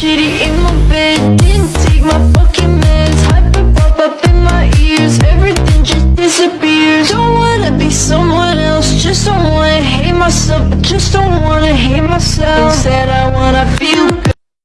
shitty in my bed. Didn't take my fucking meds. Hyper pop up in my ears. Everything just disappears. Don't wanna be someone else. Just don't wanna hate myself. I just don't wanna hate myself. Instead